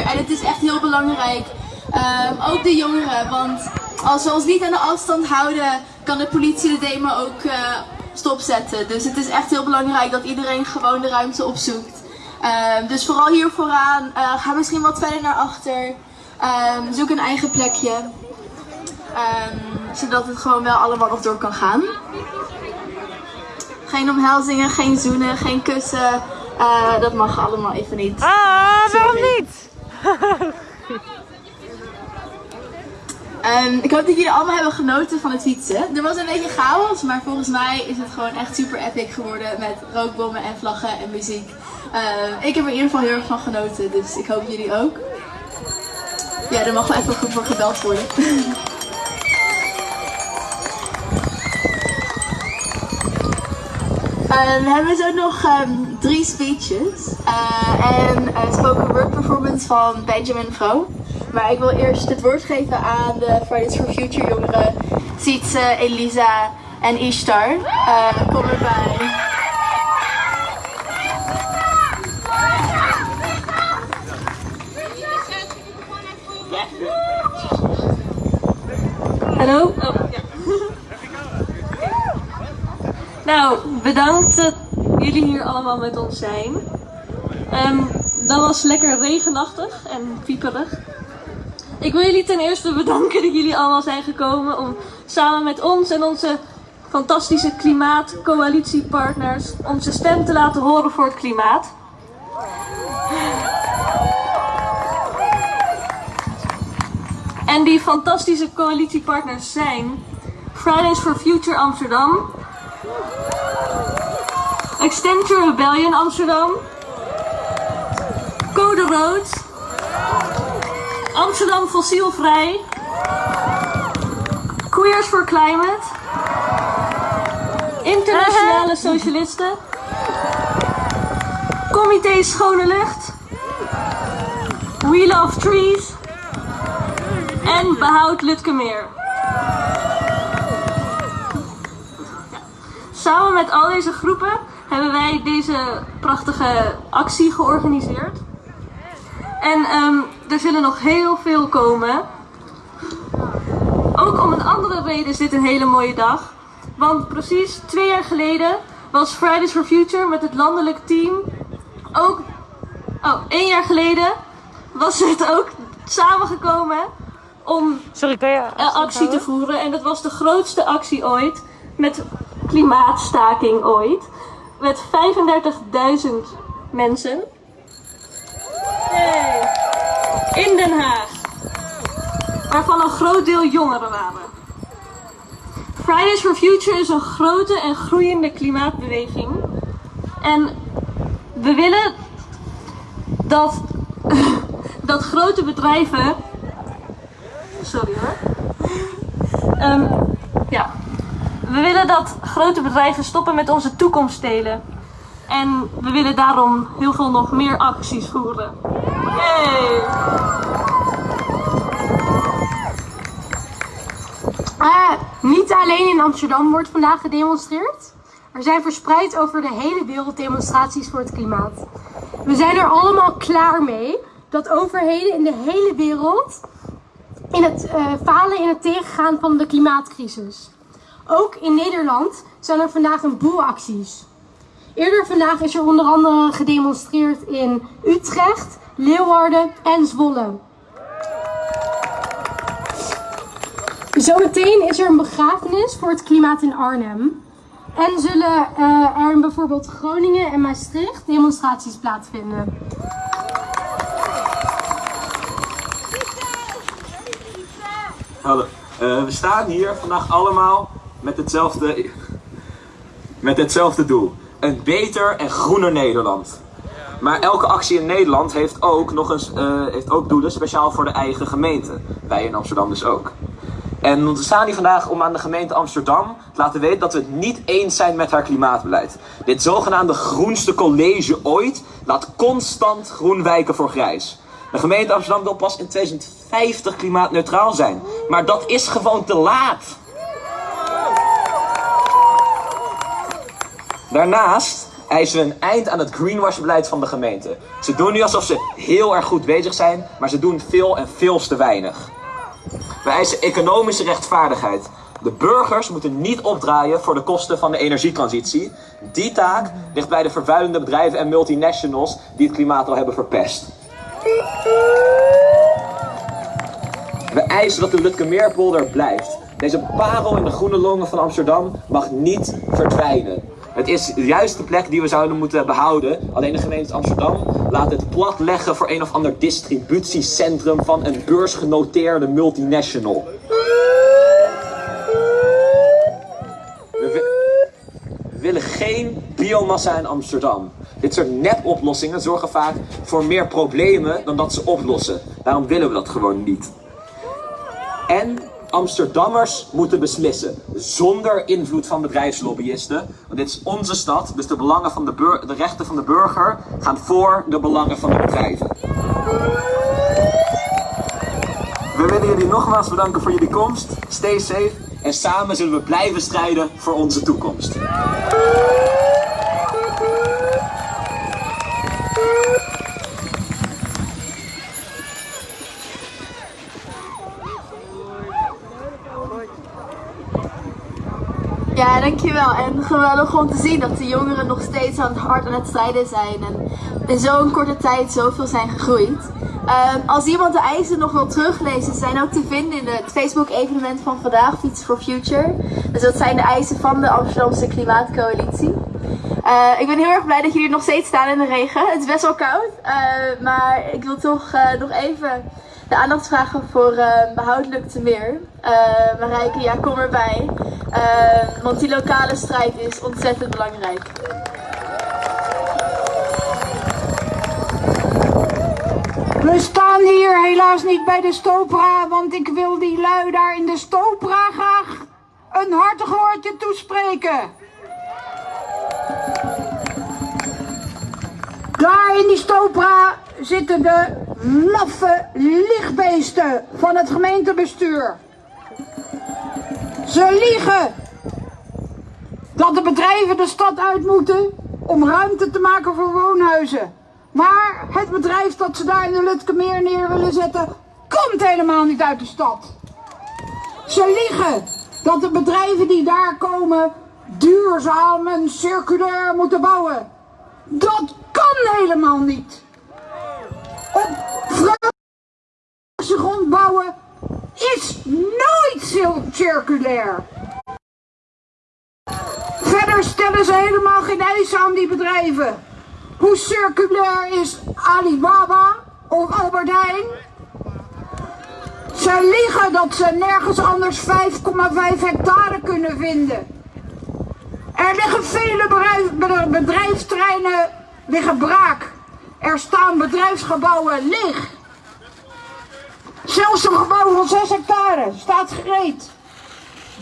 En het is echt heel belangrijk, ehm, ook de jongeren, want als we ons niet aan de afstand houden, kan de politie de demo ook uh, stopzetten. Dus het is echt heel belangrijk dat iedereen gewoon de ruimte opzoekt. Ehm, dus vooral hier vooraan, uh, ga misschien wat verder naar achter, ehm, zoek een eigen plekje, zodat het gewoon wel allemaal nog door kan gaan. Geen omhelzingen, geen zoenen, geen kussen. Uh, dat mag allemaal even niet. Ah, waarom niet? Um, ik hoop dat jullie allemaal hebben genoten van het fietsen. Er was een beetje chaos, maar volgens mij is het gewoon echt super epic geworden met rookbommen en vlaggen en muziek. Uh, ik heb er in ieder geval heel erg van genoten, dus ik hoop jullie ook. Ja, er mag wel even goed voor gebeld worden. Uh, we hebben nog drie speeches uh, en een spoken word performance van Benjamin Vrouw. Maar ik wil eerst het woord geven aan de Fridays for Future jongeren, Sietse, Elisa en Ishtar. Uh, kom erbij. Hallo? Oh. Nou, bedankt jullie hier allemaal met ons zijn. Um, dat was lekker regenachtig en pieperig. Ik wil jullie ten eerste bedanken dat jullie allemaal zijn gekomen om samen met ons en onze fantastische klimaatcoalitiepartners onze stem te laten horen voor het klimaat. En die fantastische coalitiepartners zijn Fridays for Future Amsterdam, Extension Rebellion Amsterdam. Code Rood. Amsterdam Fossielvrij. Queers for Climate. Internationale Socialisten. Comité Schone Lucht. We Love Trees. En Behoud Lutkemeer. Samen met al deze groepen hebben wij deze prachtige actie georganiseerd. En um, er zullen nog heel veel komen. Ook om een andere reden is dit een hele mooie dag. Want precies twee jaar geleden was Fridays for Future met het landelijk team ook... Oh, één jaar geleden was het ook samengekomen om Sorry, kan je actie te voeren. En dat was de grootste actie ooit met klimaatstaking ooit. Met 35.000 mensen. Hey. In Den Haag. Waarvan een groot deel jongeren waren. Fridays for Future is een grote en groeiende klimaatbeweging. En we willen dat, dat grote bedrijven. Sorry hoor. Um, ja, we willen dat grote bedrijven stoppen met onze toekomst stelen. En we willen daarom heel veel nog meer acties voeren. Uh, niet alleen in Amsterdam wordt vandaag gedemonstreerd. Er zijn verspreid over de hele wereld demonstraties voor het klimaat. We zijn er allemaal klaar mee dat overheden in de hele wereld in het uh, falen in het tegengaan van de klimaatcrisis. Ook in Nederland zijn er vandaag een boel acties. Eerder vandaag is er onder andere gedemonstreerd in Utrecht, Leeuwarden en Zwolle. Zometeen is er een begrafenis voor het klimaat in Arnhem. En zullen uh, er in bijvoorbeeld Groningen en Maastricht demonstraties plaatsvinden. Hallo. Uh, we staan hier vandaag allemaal met hetzelfde, met hetzelfde doel. Een beter en groener Nederland. Maar elke actie in Nederland heeft ook, nog eens, uh, heeft ook doelen speciaal voor de eigen gemeente. Wij in Amsterdam dus ook. En we staan hier vandaag om aan de gemeente Amsterdam te laten weten dat we het niet eens zijn met haar klimaatbeleid. Dit zogenaamde groenste college ooit laat constant groen wijken voor grijs. De gemeente Amsterdam wil pas in 2050 klimaatneutraal zijn. Maar dat is gewoon te laat. Daarnaast eisen we een eind aan het greenwash-beleid van de gemeente. Ze doen nu alsof ze heel erg goed bezig zijn, maar ze doen veel en veel te weinig. We eisen economische rechtvaardigheid. De burgers moeten niet opdraaien voor de kosten van de energietransitie. Die taak ligt bij de vervuilende bedrijven en multinationals die het klimaat al hebben verpest. We eisen dat de Lutkemeerpolder blijft. Deze parel in de groene longen van Amsterdam mag niet verdwijnen. Het is de juiste plek die we zouden moeten behouden. Alleen de gemeente Amsterdam laat het plat leggen voor een of ander distributiecentrum van een beursgenoteerde multinational. We willen geen biomassa in Amsterdam. Dit soort nepoplossingen zorgen vaak voor meer problemen dan dat ze oplossen. Daarom willen we dat gewoon niet. Amsterdammers moeten beslissen, zonder invloed van bedrijfslobbyisten. Want dit is onze stad, dus de, belangen van de, de rechten van de burger gaan voor de belangen van de bedrijven. We willen jullie nogmaals bedanken voor jullie komst. Stay safe en samen zullen we blijven strijden voor onze toekomst. Ja, dankjewel. En geweldig om te zien dat de jongeren nog steeds aan hard aan het strijden zijn. En in zo'n korte tijd zoveel zijn gegroeid. Ehm, als iemand de eisen nog wil teruglezen, ze zijn ook te vinden in het Facebook-evenement van vandaag, Fiets for Future. Dus dat zijn de eisen van de Amsterdamse Klimaatcoalitie. Eh, ik ben heel erg blij dat jullie nog steeds staan in de regen. Het is best wel koud, eh, maar ik wil toch eh, nog even de aandacht vragen voor eh behoudelijk te meer. Marijke, ja, kom erbij. Eh, want die lokale strijd is ontzettend belangrijk. We staan hier helaas niet bij de Stopra, want ik wil die lui daar in de Stopra graag een hartig woordje toespreken. Daar in die Stopra zitten de laffe lichtbeesten van het gemeentebestuur. Ze liegen dat de bedrijven de stad uit moeten om ruimte te maken voor woonhuizen. Maar het bedrijf dat ze daar in de Lutkemeer neer willen zetten, komt helemaal niet uit de stad. Ze liegen dat de bedrijven die daar komen duurzaam en circulair moeten bouwen. Dat kan helemaal niet. Op grond bouwen is nooit cir- circulair. Verder stellen ze helemaal geen eisen aan die bedrijven. Hoe circulair is Alibaba of Albert Heijn? Ze liegen dat ze nergens anders 5,5 hectare kunnen vinden. Er liggen vele bedrijf, bedrijf- bedrijfsterreinen liggen braak. Er staan bedrijfsgebouwen leeg. Zelfs een gebouw van 6 hectare staat gereed.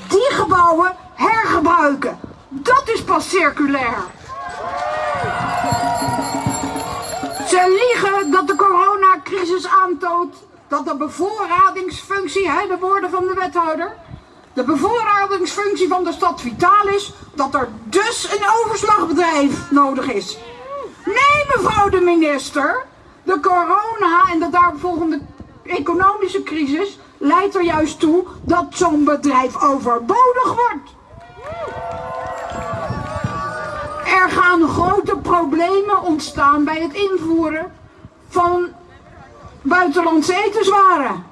Die gebouwen hergebruiken. Dat is pas circulair. Ze liegen dat de coronacrisis aantoont dat de bevoorradingsfunctie, hè, de woorden van de wethouder, de bevoorradingsfunctie van de stad vitaal is, dat er dus een overslagbedrijf nodig is. Nee, mevrouw de minister, de corona en de daaropvolgende economische crisis leidt er juist toe dat zo'n bedrijf overbodig wordt. Er gaan grote problemen ontstaan bij het invoeren van buitenlandse etenswaren.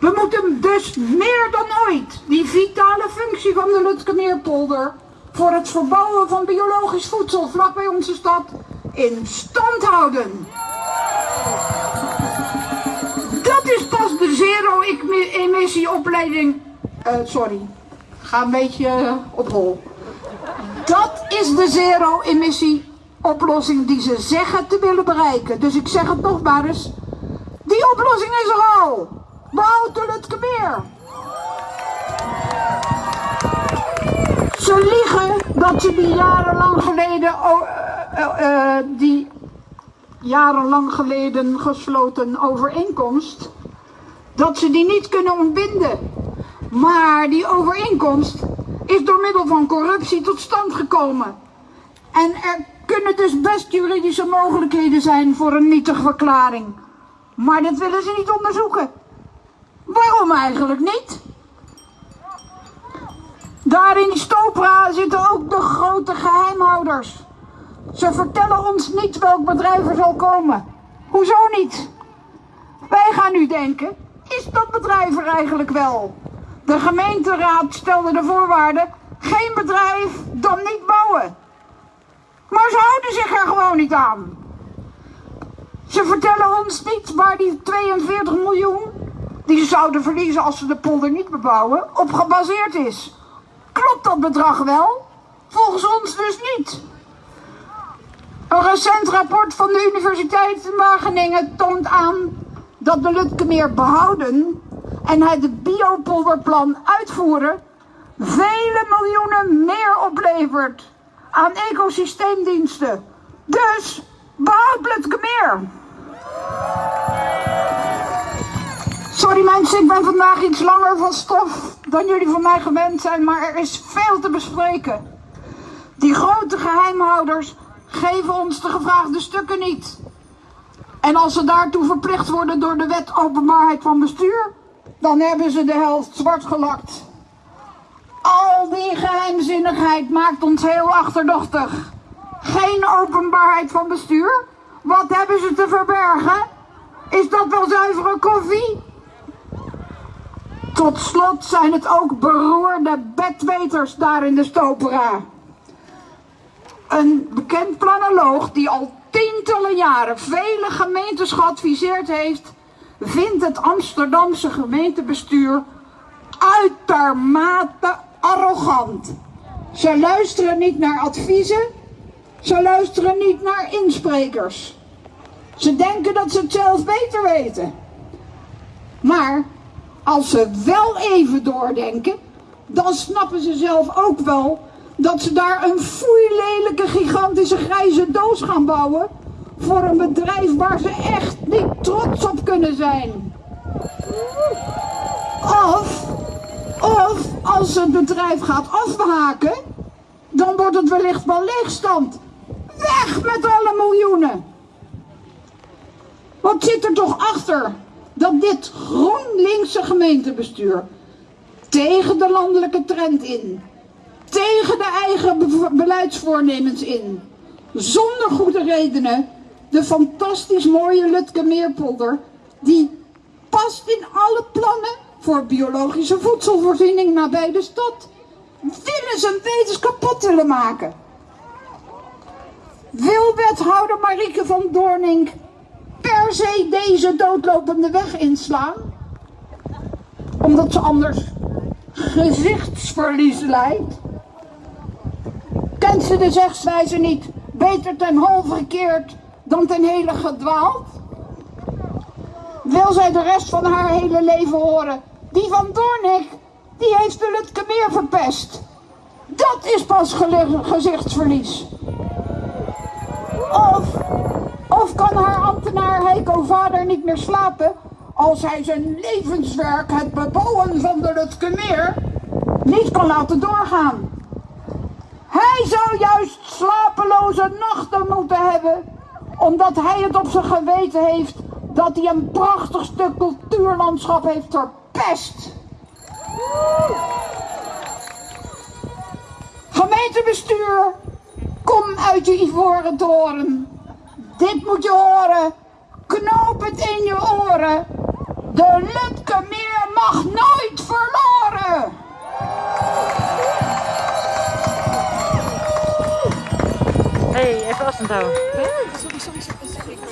We moeten dus meer dan ooit die vitale functie van de Lutkemeerpolder voor het verbouwen van biologisch voedsel vlakbij onze stad in stand houden. De zero-emissie-opleiding. Eh, sorry, ga een beetje eh, op hol. Dat is de zero-emissie oplossing die ze zeggen te willen bereiken. Dus ik zeg het nog maar eens. Die oplossing is er al. Behoud de Lutkemeer. Ze liegen dat ze die jarenlang geleden, eh, die jarenlang geleden gesloten overeenkomst, dat ze die niet kunnen ontbinden. Maar die overeenkomst is door middel van corruptie tot stand gekomen. En er kunnen dus best juridische mogelijkheden zijn voor een nietige verklaring. Maar dat willen ze niet onderzoeken. Waarom eigenlijk niet? Daar in die stopra zitten ook de grote geheimhouders. Ze vertellen ons niet welk bedrijf er zal komen. Hoezo niet? Wij gaan nu denken, is dat bedrijf er eigenlijk wel? De gemeenteraad stelde de voorwaarden, geen bedrijf, dan niet bouwen. Maar ze houden zich er gewoon niet aan. Ze vertellen ons niet waar die 42 miljoen, die ze zouden verliezen als ze de polder niet bebouwen, op gebaseerd is. Klopt dat bedrag wel? Volgens ons dus niet. Een recent rapport van de Universiteit in Wageningen toont aan dat de Lutkemeer behouden en het biopolderplan uitvoeren vele miljoenen meer oplevert aan ecosysteemdiensten. Dus behoud Lutkemeer. Sorry mensen, ik ben vandaag iets langer van stof dan jullie van mij gewend zijn, maar er is veel te bespreken. Die grote geheimhouders geven ons de gevraagde stukken niet. En als ze daartoe verplicht worden door de wet openbaarheid van bestuur, dan hebben ze de helft zwart gelakt. Al die geheimzinnigheid maakt ons heel achterdochtig. Geen openbaarheid van bestuur? Wat hebben ze te verbergen? Is dat wel zuivere koffie? Tot slot zijn het ook beroerde bedweters daar in de stopera. Een bekend planoloog die al tientallen jaren vele gemeentes geadviseerd heeft, vindt het Amsterdamse gemeentebestuur uitermate arrogant. Ze luisteren niet naar adviezen, ze luisteren niet naar insprekers. Ze denken dat ze het zelf beter weten. Maar als ze wel even doordenken, dan snappen ze zelf ook wel dat ze daar een foeilelijke gigantische grijze doos gaan bouwen voor een bedrijf waar ze echt niet trots op kunnen zijn. Of, of als het bedrijf gaat afhaken, dan wordt het wellicht wel leegstand. Weg met alle miljoenen. Wat zit er toch achter dat dit GroenLinkse gemeentebestuur tegen de landelijke trend in, tegen de eigen be- beleidsvoornemens in, zonder goede redenen, de fantastisch mooie Lutke Meerpolder, die past in alle plannen voor biologische voedselvoorziening nabij de stad, willen een wetens kapot willen maken. Wil wethouder Marieke van Doornink per se deze doodlopende weg inslaan? Omdat ze anders gezichtsverlies leidt? Kent ze de zegswijze niet? Beter ten halve gekeerd dan ten hele gedwaald? Wil zij de rest van haar hele leven horen? Die van Doornik, die heeft de Lutke meer verpest. Dat is pas gezichtsverlies. Of, of kan haar ambtenaar Heiko vader niet meer slapen als hij zijn levenswerk, het bebouwen van de Lutkemeer, niet kan laten doorgaan. Hij zou juist slapeloze nachten moeten hebben, omdat hij het op zijn geweten heeft dat hij een prachtig stuk cultuurlandschap heeft verpest. Gemeentebestuur, kom uit je ivoren toren. Dit moet je horen. Knoop het in je oren. De Lutkemeer mag hey, even afstand houden.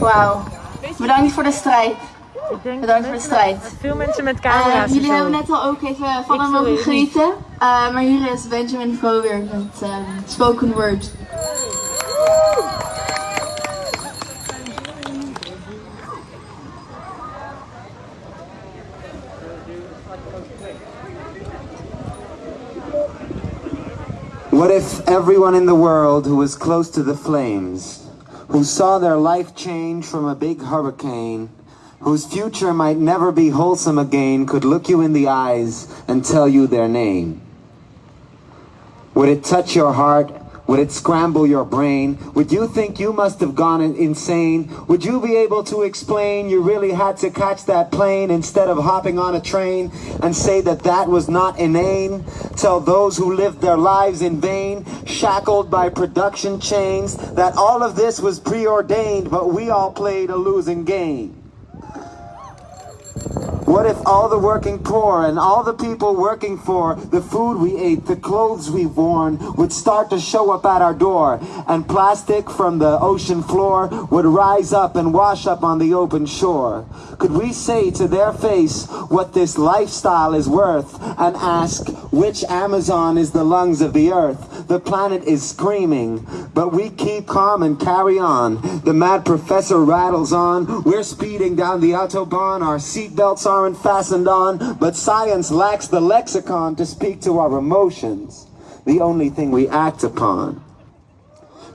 Wauw. Bedankt voor de strijd. Ik denk Bedankt voor de strijd. veel mensen met Eh, camera's en jullie hebben net al ook even van hem mogen genieten. Eh, maar hier is Benjamin Voger met ehm, Spoken Word. What if everyone in the world who was close to the flames, who saw their life change from a big hurricane, whose future might never be wholesome again, could look you in the eyes and tell you their name? Would it touch your heart? Would it scramble your brain? Would you think you must have gone insane? Would you be able to explain you really had to catch that plane instead of hopping on a train and say that that was not inane? Tell those who lived their lives in vain, shackled by production chains, that all of this was preordained, but we all played a losing game. What if all the working poor and all the people working for the food we ate, the clothes we've worn would start to show up at our door and plastic from the ocean floor would rise up and wash up on the open shore? Could we say to their face what this lifestyle is worth and ask which Amazon is the lungs of the earth? The planet is screaming, but we keep calm and carry on. The mad professor rattles on. We're speeding down the Autobahn. Our seatbelts aren't fastened on, but science lacks the lexicon to speak to our emotions, the only thing we act upon.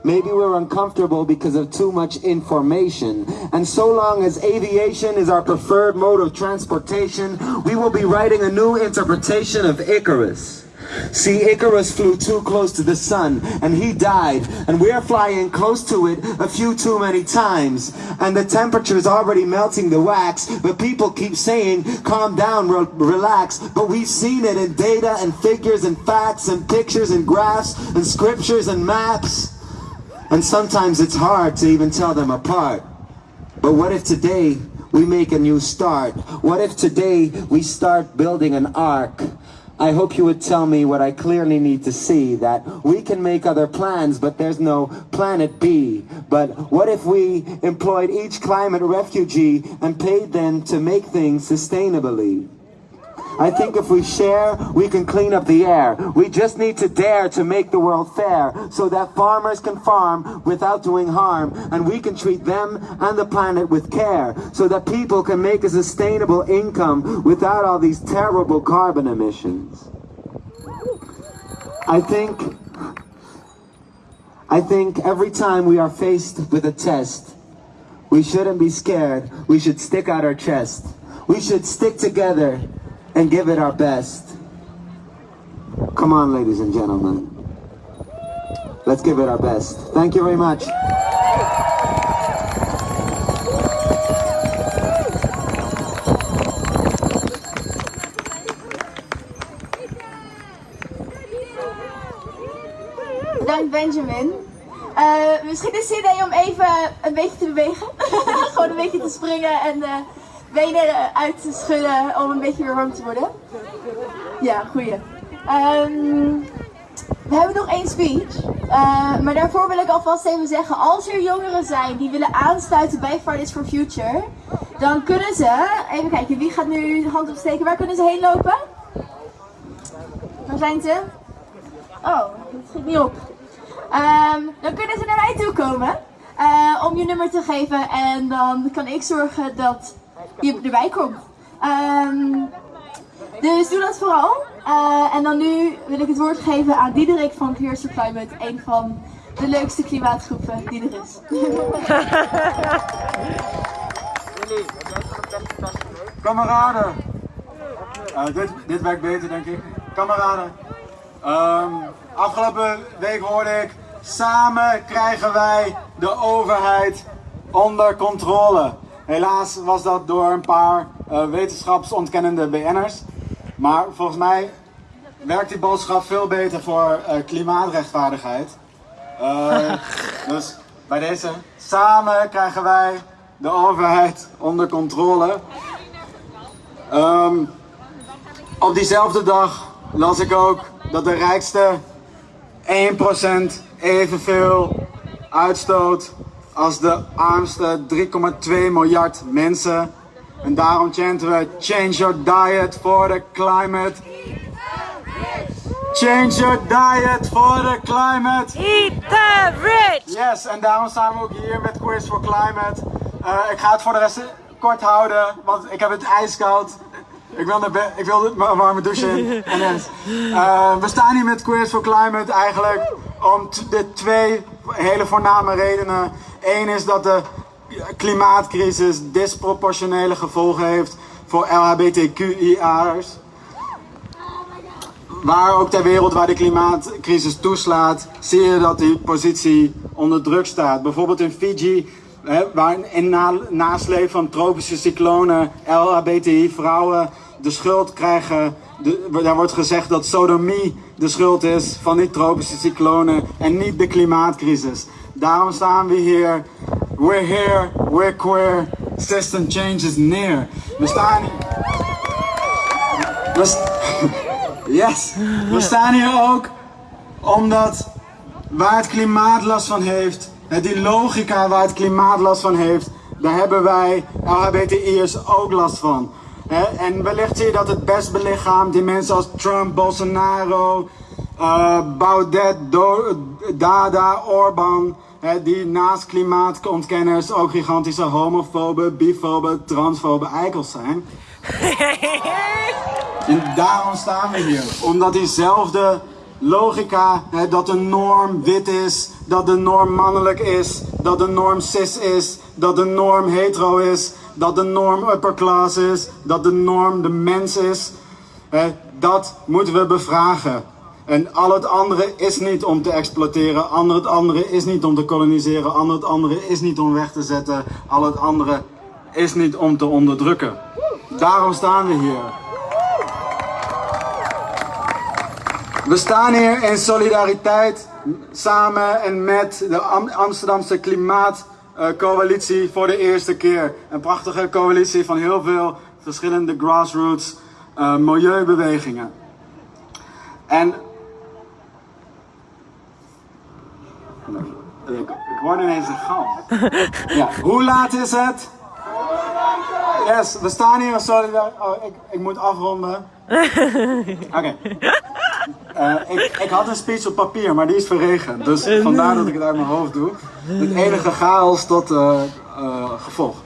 Maybe we're uncomfortable because of too much information. And so long as aviation is our preferred mode of transportation, we will be writing a new interpretation of Icarus. See, Icarus flew too close to the sun and he died, and we're flying close to it a few too many times. And the temperature's already melting the wax, but people keep saying, calm down, re- relax. But we've seen it in data and figures and facts and pictures and graphs and scriptures and maps. And sometimes it's hard to even tell them apart. But what if today we make a new start? What if today we start building an ark? I hope you would tell me what I clearly need to see that we can make other plans, but there's no planet B. But what if we employed each climate refugee and paid them to make things sustainably? I think if we share, we can clean up the air. We just need to dare to make the world fair so that farmers can farm without doing harm and we can treat them and the planet with care so that people can make a sustainable income without all these terrible carbon emissions. I think I think every time we are faced with a test, we shouldn't be scared. We should stick out our chest. We should stick together and give it our best. Come on, ladies and gentlemen. Let's give it our best. Thank you very much. Bedankt Benjamin. Eh, misschien is het idee om even een beetje te bewegen. Gewoon een beetje te springen en de benen uit te schudden om een beetje weer warm te worden. Ja, goeie. Ehm, we hebben nog één speech. Eh, maar daarvoor wil ik alvast even zeggen, als er jongeren zijn die willen aansluiten bij Fridays for Future, dan kunnen ze, even kijken, wie gaat nu de hand opsteken? Waar kunnen ze heen lopen? Waar zijn ze? Oh, dat schiet niet op. Ehm, dan kunnen ze naar mij toe komen eh, om je nummer te geven en dan kan ik zorgen dat je erbij komt. Dus doe dat vooral. Eh, en dan nu wil ik het woord geven aan Diederik van Clears for Climate, een van de leukste klimaatgroepen die er is. Kameraden. Eh, dit, dit werkt beter, denk ik. Kameraden. Ehm, afgelopen week hoorde ik. Samen krijgen wij de overheid onder controle. Helaas was dat door een paar eh, wetenschapsontkennende BN'ers. Maar volgens mij werkt die boodschap veel beter voor eh, klimaatrechtvaardigheid. Eh, dus bij deze. Samen krijgen wij de overheid onder controle. Ehm, op diezelfde dag las ik ook dat de rijkste 1% evenveel uitstoot als de armste 3,2 miljard mensen. En daarom chanten we Change your diet for the climate. Change your diet for the climate. Eat the rich! Yes, en daarom staan we ook hier met Quiz for Climate. Eh, ik ga het voor de rest kort houden, want ik heb het ijskoud. Ik wil, naar bed, ik wil een warme douche in. En. Eh, we staan hier met Quiz for Climate eigenlijk om de twee hele voorname redenen. Eén is dat de klimaatcrisis disproportionele gevolgen heeft voor LHBTQIA'ers. Waar ook ter wereld waar de klimaatcrisis toeslaat, zie je dat die positie onder druk staat. Bijvoorbeeld in Fiji, waar in na, nasleep van tropische cyclonen LHBTI-vrouwen de schuld krijgen. De, daar wordt gezegd dat sodomie de schuld is van die tropische cyclonen en niet de klimaatcrisis. Daarom staan we hier. We're here, we're queer, system change is near. We staan... St- yes! We staan hier ook omdat waar het klimaat last van heeft, die logica waar het klimaat last van heeft, daar hebben wij LHBTI'ers ook last van. En wellicht zie je dat het best belichaamt die mensen als Trump, Bolsonaro, eh, Baudet, Do- Dada, Orbán, hè, die naast klimaatontkenners ook gigantische homofobe, bifobe, transfobe eikels zijn. En daarom staan we hier. Omdat diezelfde logica, dat de norm wit is, dat de norm mannelijk is, dat de norm cis is, dat de norm hetero is, dat de norm upper class is, dat de norm de mens is. Dat moeten we bevragen. En al het andere is niet om te exploiteren, al het andere is niet om te koloniseren, al het andere is niet om weg te zetten, al het andere is niet om te onderdrukken. Daarom staan we hier. We staan hier in solidariteit samen en met de Am- Amsterdamse Klimaatcoalitie voor de eerste keer. Een prachtige coalitie van heel veel verschillende grassroots eh, milieubewegingen. En ik, ik word ineens een gal. Ja, hoe laat is het? Yes, we staan hier in solidariteit. Oh, ik, ik moet afronden. Oké. Eh, ik, ik had een speech op papier, maar die is verregend. Dus vandaar dat ik het uit mijn hoofd doe. Het enige chaos tot eh, eh, gevolg.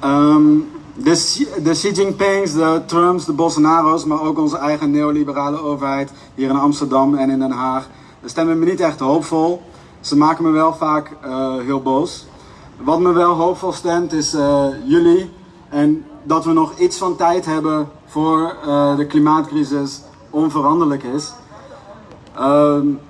Ehm, de, de Xi Jinpings, de Trumps, de Bolsonaro's, maar ook onze eigen neoliberale overheid hier in Amsterdam en in Den Haag, stemmen me niet echt hoopvol. Ze maken me wel vaak heel boos. Wat me wel hoopvol stemt is jullie en dat we nog iets van tijd hebben voor de klimaatcrisis onveranderlijk is. Um,